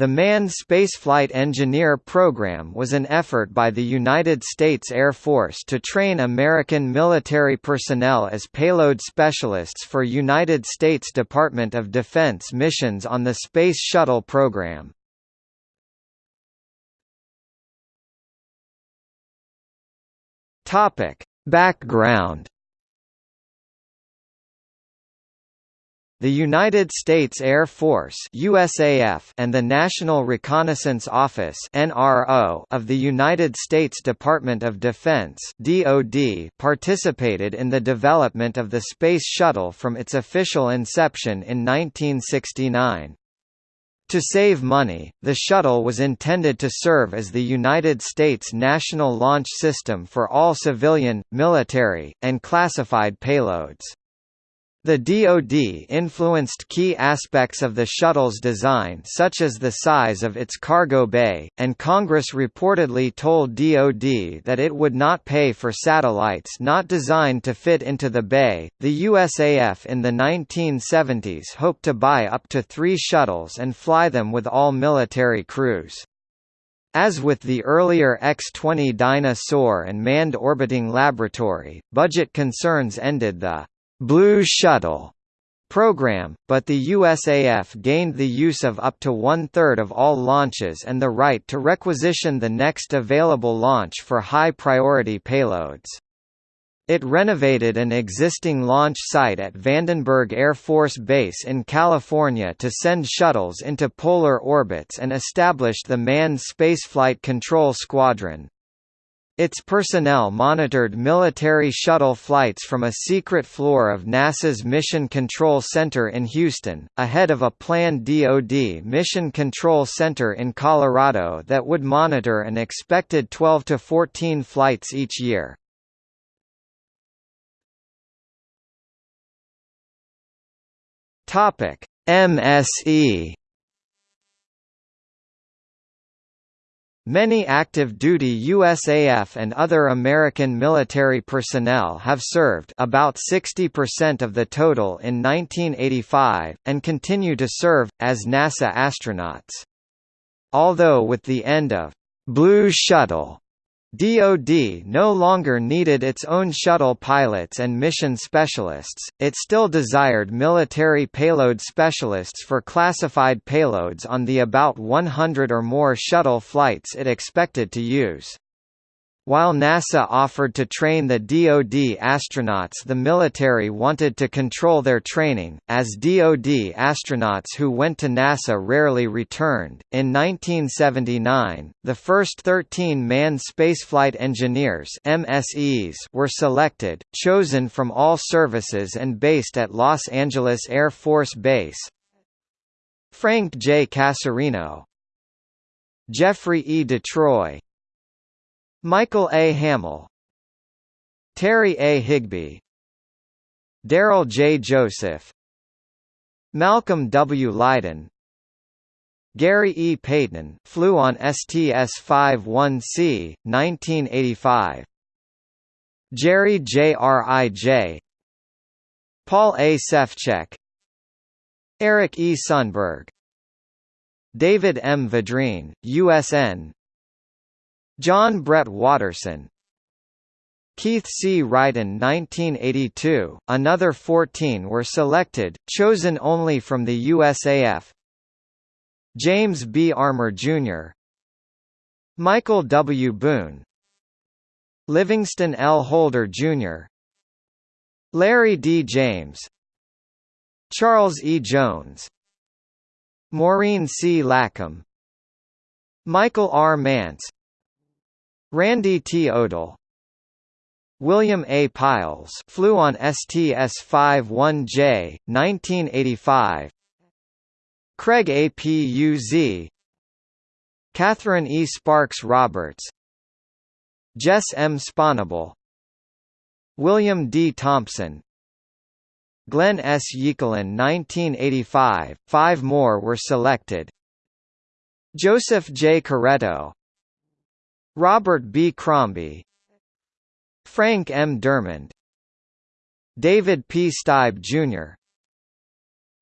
The Manned Spaceflight Engineer Program was an effort by the United States Air Force to train American military personnel as payload specialists for United States Department of Defense missions on the Space Shuttle program. Background The United States Air Force USAF and the National Reconnaissance Office NRO of the United States Department of Defense DoD participated in the development of the Space Shuttle from its official inception in 1969. To save money, the shuttle was intended to serve as the United States national launch system for all civilian, military, and classified payloads. The DoD influenced key aspects of the shuttle's design such as the size of its cargo bay, and Congress reportedly told DoD that it would not pay for satellites not designed to fit into the bay. The USAF in the 1970s hoped to buy up to three shuttles and fly them with all military crews. As with the earlier X-20 Dyna-Soar and Manned Orbiting Laboratory, budget concerns ended the Blue Shuttle program, but the USAF gained the use of up to one-third of all launches and the right to requisition the next available launch for high-priority payloads. It renovated an existing launch site at Vandenberg Air Force Base in California to send shuttles into polar orbits and established the Manned Spaceflight Control Squadron. Its personnel monitored military shuttle flights from a secret floor of NASA's Mission Control Center in Houston, ahead of a planned DoD Mission Control Center in Colorado that would monitor an expected 12 to 14 flights each year. MSE Many active-duty USAF and other American military personnel have served about 60% of the total in 1985, and continue to serve, as NASA astronauts. Although with the end of Blue Shuttle DoD no longer needed its own shuttle pilots and mission specialists, it still desired military payload specialists for classified payloads on the about 100 or more shuttle flights it expected to use. While NASA offered to train the DoD astronauts the military wanted to control their training, as DoD astronauts who went to NASA rarely returned. In 1979, the first 13 manned spaceflight engineers MSEs were selected, chosen from all services and based at Los Angeles Air Force Base. Frank J. Casserino Jeffrey E. Detroye Michael A. Hamel Terry A. Higbee Daryl J. Joseph Malcolm W. Lydon Gary E. Payton flew on STS-51C, 1985 Jerry J. R. I. J. Paul A. Sefchek Eric E. Sundberg David M. Vidrine, USN John Brett Watterson Keith C. Ryden 1982, another 14 were selected, chosen only from the USAF James B. Armor, Jr. Michael W. Booen Livingston L. Holder, Jr. Larry D. James Charles E. Jones Maureen C. LaComb Michael R. Mantz Randy T. Odle William A. Pailes flew on STS-51J, 1985 Craig A. P. U. Z. Catherine E. Sparks Roberts Jess M. Sponable William D. Thompson Glenn S. Yekelin 1985, five more were selected Joseph J. Coretto Robert B. Crombie Frank M. DeArmond David P. Staib, Jr.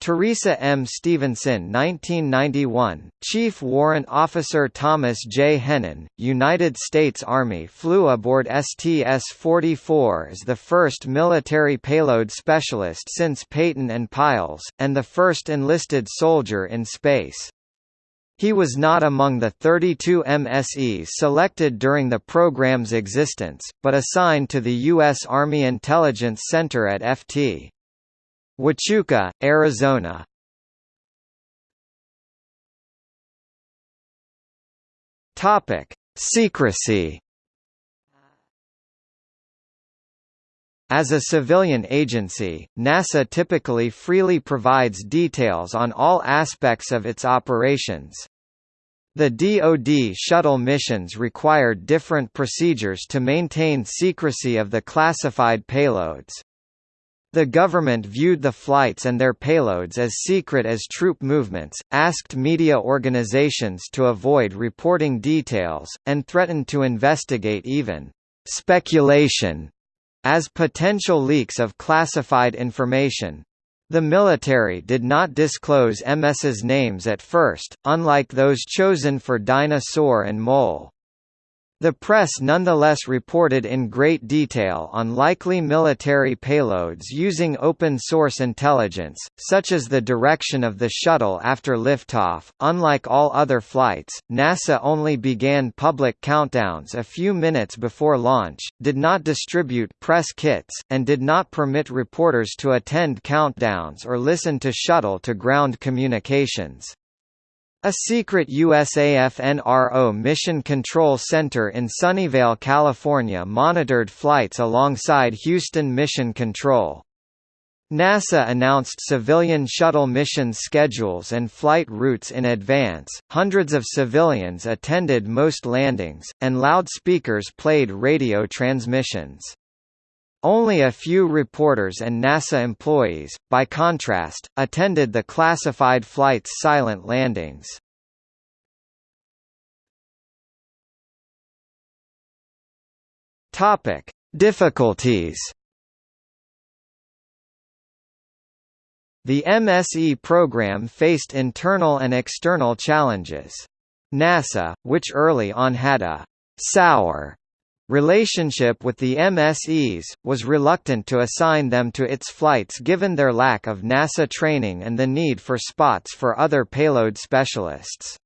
Teresa M. Stevenson 1991, Chief Warrant Officer Thomas J. Hennen, United States Army flew aboard STS-44 as the first military payload specialist since Payton and Pailes, and the first enlisted soldier in space. He was not among the 32 MSEs selected during the program's existence, but assigned to the U.S. Army Intelligence Center at FT. Huachuca, Arizona Topic: Secrecy. As a civilian agency, NASA typically freely provides details on all aspects of its operations. The DoD shuttle missions required different procedures to maintain secrecy of the classified payloads. The government viewed the flights and their payloads as secret as troop movements, asked media organizations to avoid reporting details, and threatened to investigate even speculation as potential leaks of classified information. The military did not disclose MS's names at first, unlike those chosen for Dyna-Soar and MOL. The press nonetheless reported in great detail on likely military payloads using open-source intelligence, such as the direction of the shuttle after liftoff. Unlike all other flights, NASA only began public countdowns a few minutes before launch, did not distribute press kits, and did not permit reporters to attend countdowns or listen to shuttle-to-ground communications. A secret USAF NRO Mission Control Center in Sunnyvale, California monitored flights alongside Houston Mission Control. NASA announced civilian shuttle mission schedules and flight routes in advance, hundreds of civilians attended most landings, and loudspeakers played radio transmissions. Only a few reporters and NASA employees, by contrast, attended the classified flight's silent landings. Topic: Difficulties. The MSE program faced internal and external challenges. NASA, which early on had a sour relationship with the MSEs, was reluctant to assign them to its flights given their lack of NASA training and the need for spots for other payload specialists.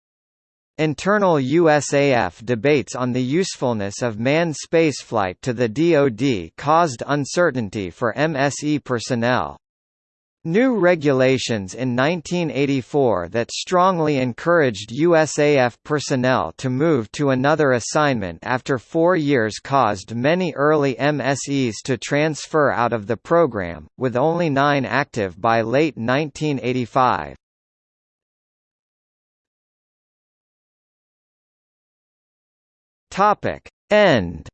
Internal USAF debates on the usefulness of manned spaceflight to the DoD caused uncertainty for MSE personnel. New regulations in 1984 that strongly encouraged USAF personnel to move to another assignment after four years caused many early MSEs to transfer out of the program, with only nine active by late 1985. End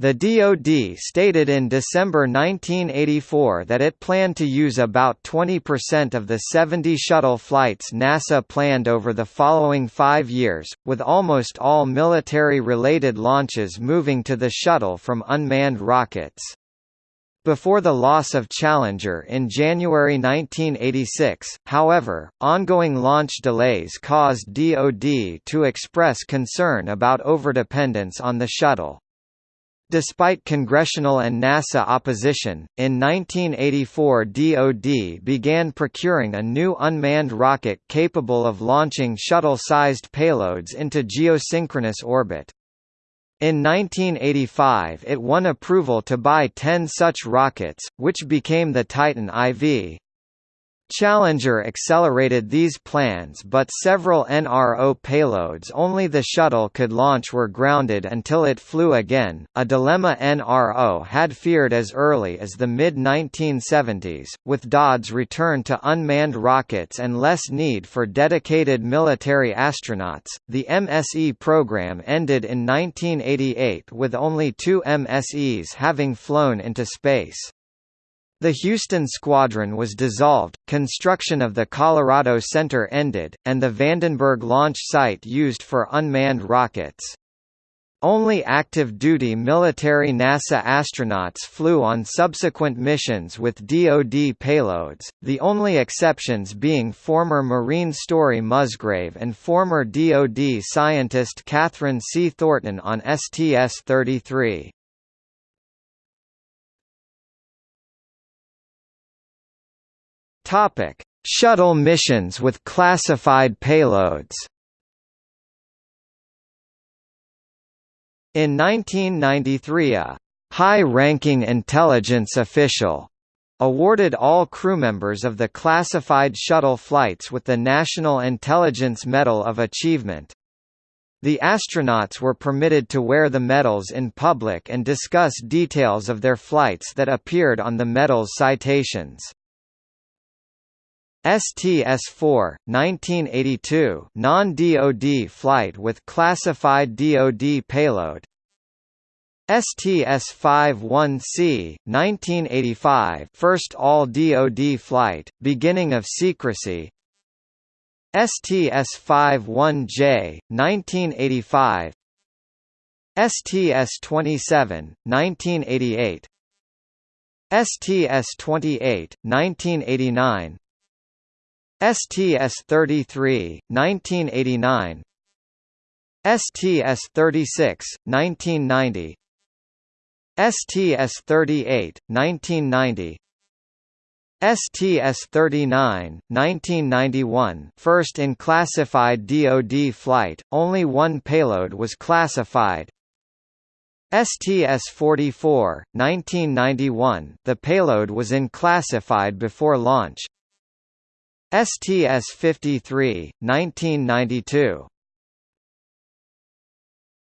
The DoD stated in December 1984 that it planned to use about 20% of the 70 shuttle flights NASA planned over the following five years, with almost all military-related launches moving to the shuttle from unmanned rockets. Before the loss of Challenger in January 1986, however, ongoing launch delays caused DoD to express concern about overdependence on the shuttle. Despite congressional and NASA opposition, in 1984 DoD began procuring a new unmanned rocket capable of launching shuttle-sized payloads into geosynchronous orbit. In 1985 it won approval to buy 10 such rockets, which became the Titan IV. Challenger accelerated these plans but several NRO payloads only the shuttle could launch were grounded until it flew again, a dilemma NRO had feared as early as the mid-1970s. With DoD's return to unmanned rockets and less need for dedicated military astronauts, the MSE program ended in 1988 with only two MSEs having flown into space. The Houston Squadron was dissolved, construction of the Colorado Center ended, and the Vandenberg launch site used for unmanned rockets. Only active-duty military NASA astronauts flew on subsequent missions with DoD payloads, the only exceptions being former Marine Story Musgrave and former DoD scientist Kathryn C. Thornton on STS-33. Shuttle missions with classified payloads In 1993 a high-ranking intelligence official awarded all crewmembers of the classified shuttle flights with the National Intelligence Medal of Achievement. The astronauts were permitted to wear the medals in public and discuss details of their flights that appeared on the medal's citations. STS-4, 1982 non-DoD flight with classified DoD payload. STS-51C, 1985 first all-DoD flight, beginning of secrecy. STS-51J, 1985 STS-27, 1988 STS-28, 1989 STS-33, 1989 STS-36, 1990 STS-38, 1990 STS-39, 1991 first in classified DoD flight, only one payload was classified. STS-44, 1991 the payload was in classified before launch STS-53, 1992